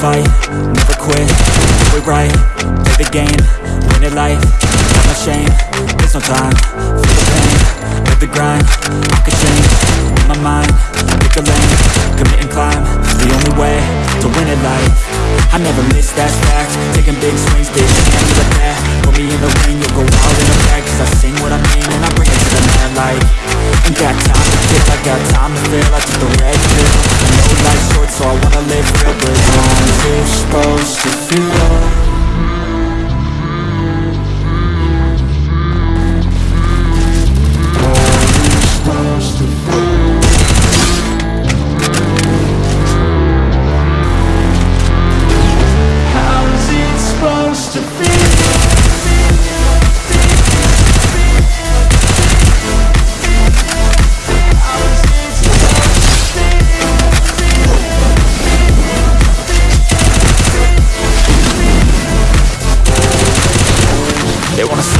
fight, never quit, do it right Play the game, win it life, have no shame, there's no time the grind. I could change my mind Pick a lane, commit and climb The only way to win at life. I never miss, that fact. Taking big swings, bitch, can't be the path Put me in the ring, you'll go wild in the bag Cause I sing what I mean and I bring it to the mad light. Ain't got time to kick, I got time to feel. I took the red pill. I know life's short so I wanna live real But how's it supposed to feel? They wanna